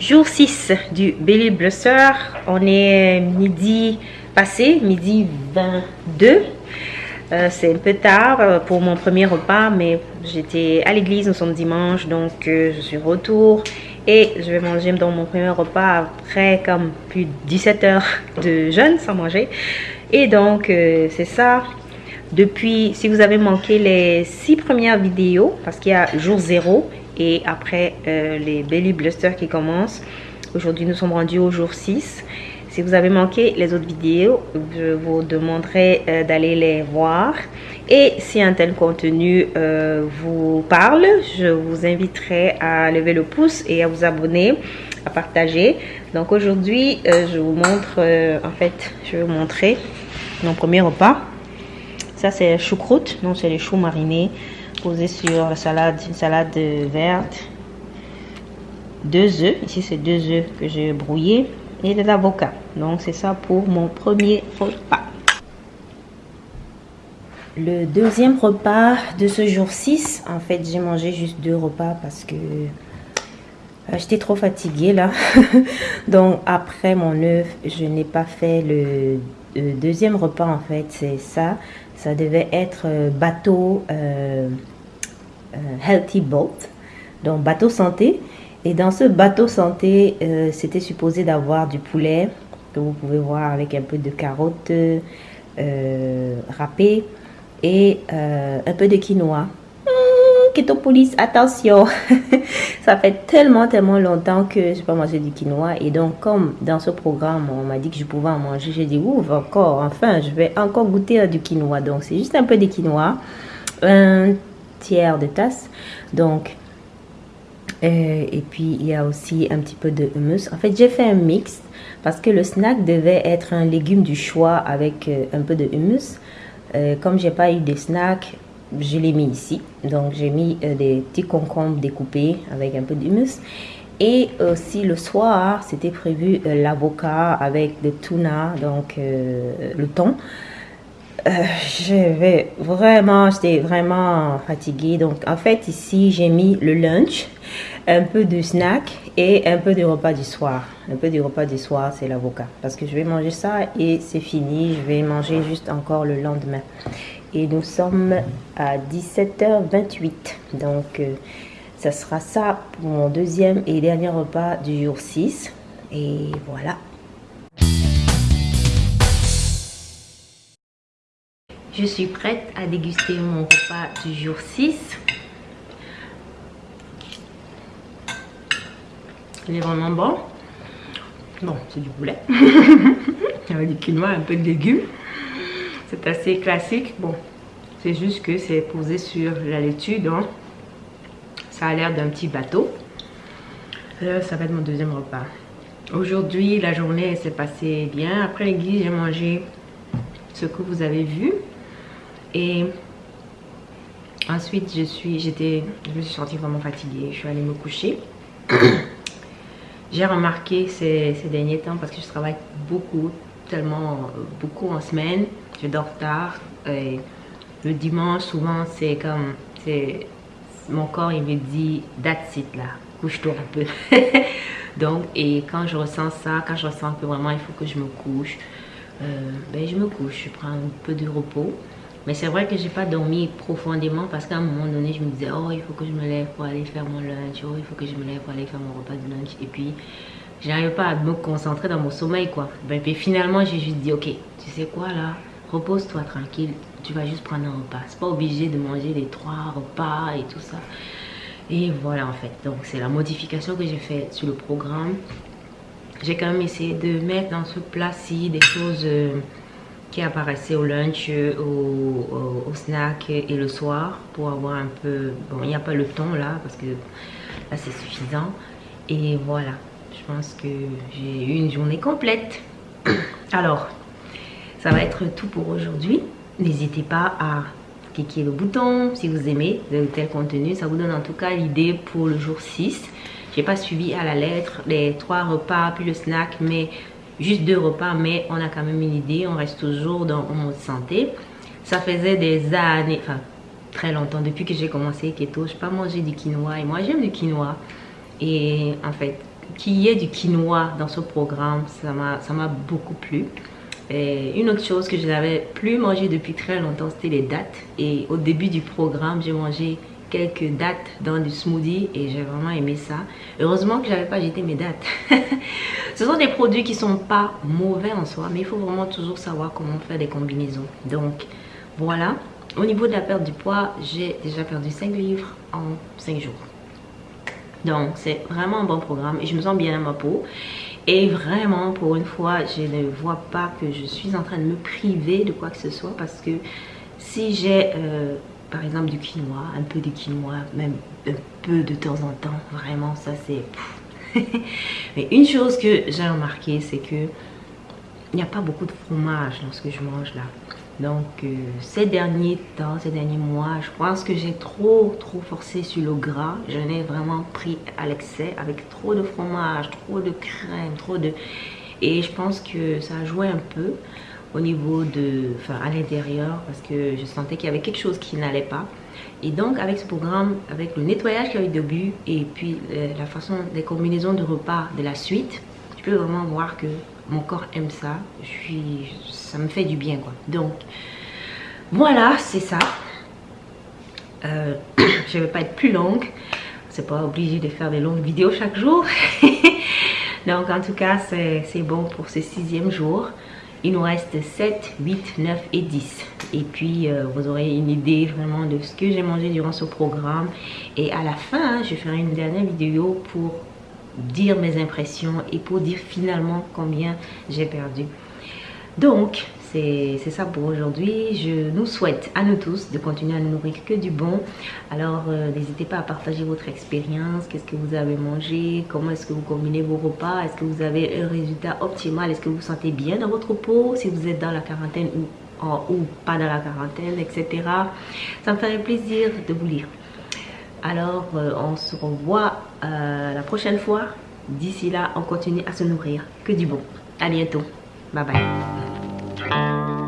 Jour 6 du Belly Bluster. On est midi passé, midi 22. Euh, c'est un peu tard euh, pour mon premier repas, mais j'étais à l'église, nous sommes dimanche, donc euh, je suis retour et je vais manger dans mon premier repas après comme plus de 17 heures de jeûne sans manger. Et donc c'est ça. Depuis, si vous avez manqué les six premières vidéos, parce qu'il y a jour 0 et après les belly blusters qui commencent. Aujourd'hui, nous sommes rendus au jour 6. Si vous avez manqué les autres vidéos, je vous demanderai euh, d'aller les voir. Et si un tel contenu euh, vous parle, je vous inviterai à lever le pouce et à vous abonner, à partager. Donc aujourd'hui, euh, je vous montre, en fait, je vais vous montrer mon premier repas. Ça, c'est choucroute, donc c'est les choux marinés posés sur la salade, une salade verte. Deux œufs, ici c'est deux œufs que j'ai brouillés et de l'avocat. Donc c'est ça pour mon premier repas. Le deuxième repas de ce jour 6, en fait j'ai mangé juste deux repas parce que euh, j'étais trop fatiguée là. Donc après mon œuf, je n'ai pas fait le, deuxième repas en fait, c'est ça. Ça devait être euh, bateau euh, Healthy Boat, donc bateau santé. Et dans ce bateau santé, euh, c'était supposé d'avoir du poulet que vous pouvez voir avec un peu de carottes euh, râpées et euh, un peu de quinoa. Keto police, attention Ça fait tellement, tellement longtemps que je n'ai pas mangé du quinoa. Et donc, comme dans ce programme, on m'a dit que je pouvais en manger, j'ai dit, ouf, encore, enfin, je vais encore goûter du quinoa. Donc, c'est juste un peu de quinoa, un tiers de tasse. Donc, euh, et puis, il y a aussi un petit peu de hummus. En fait, j'ai fait un mix parce que le snack devait être un légume du choix avec euh, un peu de hummus. Euh, comme j'ai pas eu de snack, je l'ai mis ici. Donc, j'ai mis des petits concombres découpés avec un peu d'humus. Et aussi le soir, c'était prévu l'avocat avec le tuna, donc le thon. je vraiment, j'étais vraiment fatiguée. Donc, en fait, ici, j'ai mis le lunch un peu de snack et un peu de repas du soir. Un peu du repas du soir, c'est l'avocat. Parce que je vais manger ça et c'est fini. Je vais manger juste encore le lendemain. Et nous sommes à 17h28. Donc, euh, ça sera ça pour mon deuxième et dernier repas du jour 6. Et voilà. Je suis prête à déguster mon repas du jour 6. Il est vraiment bon. Bon, c'est du poulet. Il y a du quinoa, un peu de légumes. C'est assez classique. Bon, c'est juste que c'est posé sur la laitue. Donc, ça a l'air d'un petit bateau. Là, ça va être mon deuxième repas. Aujourd'hui, la journée s'est passée bien. Après l'église, j'ai mangé ce que vous avez vu. Et ensuite, je suis, je me suis sentie vraiment fatiguée. Je suis allée me coucher. J'ai remarqué ces, derniers temps parce que je travaille beaucoup, tellement beaucoup en semaine. Je dors tard. Et le dimanche, souvent, c'est comme... Mon corps, il me dit, that's it là, couche-toi un peu. Donc, et quand je ressens ça, quand je ressens que vraiment il faut que je me couche, euh, ben je me couche, je prends un peu de repos. Mais c'est vrai que j'ai pas dormi profondément parce qu'à un moment donné, je me disais, oh, il faut que je me lève pour aller faire mon lunch, oh, il faut que je me lève pour aller faire mon repas de lunch. Et puis, n'arrive pas à me concentrer dans mon sommeil, quoi. Ben, puis finalement, j'ai juste dit, ok, tu sais quoi là, repose-toi tranquille, tu vas juste prendre un repas. C'est pas obligé de manger les trois repas et tout ça. Et voilà en fait, donc c'est la modification que j'ai faite sur le programme. J'ai quand même essayé de mettre dans ce plat-ci des choses... Euh, qui apparaissait au lunch, au, au, snack et le soir pour avoir un peu... Bon, il n'y a pas le temps là parce que là c'est suffisant. Et voilà, je pense que j'ai eu une journée complète. Alors, ça va être tout pour aujourd'hui. N'hésitez pas à cliquer le bouton si vous aimez tel contenu. Ça vous donne en tout cas l'idée pour le jour 6. J'ai pas suivi à la lettre les trois repas puis le snack, mais juste deux repas, mais on a quand même une idée, on reste toujours dans le mode santé. Ça faisait des années, enfin très longtemps, depuis que j'ai commencé keto, je n'ai pas mangé du quinoa et moi j'aime du quinoa. Et en fait, qu'il y ait du quinoa dans ce programme, ça m'a beaucoup plu. Et une autre chose que je n'avais plus mangé depuis très longtemps, c'était les dattes. Et au début du programme, j'ai mangé quelques dattes dans du smoothie et j'ai vraiment aimé ça. Heureusement que j'avais pas jeté mes dattes. Ce sont des produits qui sont pas mauvais en soi, mais il faut vraiment toujours savoir comment faire des combinaisons. Donc voilà. Au niveau de la perte du poids, j'ai déjà perdu 5 livres en 5 jours. Donc c'est vraiment un bon programme et je me sens bien à ma peau. Et vraiment, pour une fois, je ne vois pas que je suis en train de me priver de quoi que ce soit parce que si j'ai euh, par exemple du quinoa, un peu de quinoa, même un peu de temps en temps, vraiment ça c'est... Mais une chose que j'ai remarqué, c'est que il n'y a pas beaucoup de fromage dans ce que je mange là. Donc euh, ces derniers temps, ces derniers mois, je pense que j'ai trop trop forcé sur le gras. Je ai vraiment pris à l'excès avec trop de fromage, trop de crème, trop de... Et je pense que ça a joué un peu au niveau de, enfin à l'intérieur parce que je sentais qu'il y avait quelque chose qui n'allait pas. Et donc avec ce programme, avec le nettoyage qu'il y a eu au début et puis euh, la façon des combinaisons de repas de la suite, je peux vraiment voir que mon corps aime ça. Je suis, ça me fait du bien quoi. Donc voilà, c'est ça. Euh, je vais pas être plus longue. C'est pas obligé de faire des longues vidéos chaque jour. Donc en tout cas, c'est bon pour ce sixième jour. Il nous reste 7, 8, 9 et 10. Et puis, euh, vous aurez une idée vraiment de ce que j'ai mangé durant ce programme. Et à la fin, je ferai une dernière vidéo pour dire mes impressions et pour dire finalement combien j'ai perdu. Donc, c'est ça pour aujourd'hui. Je nous souhaite à nous tous de continuer à nous nourrir que du bon. Alors, euh, n'hésitez pas à partager votre expérience. Qu'est-ce que vous avez mangé? Comment est-ce que vous combinez vos repas? Est-ce que vous avez un résultat optimal? Est-ce que vous vous sentez bien dans votre peau? Si vous êtes dans la quarantaine ou, ou pas dans la quarantaine, etc. Ça me ferait plaisir de vous lire. Alors, euh, on se revoit euh, la prochaine fois. D'ici là, on continue à se nourrir que du bon. À bientôt. Bye bye.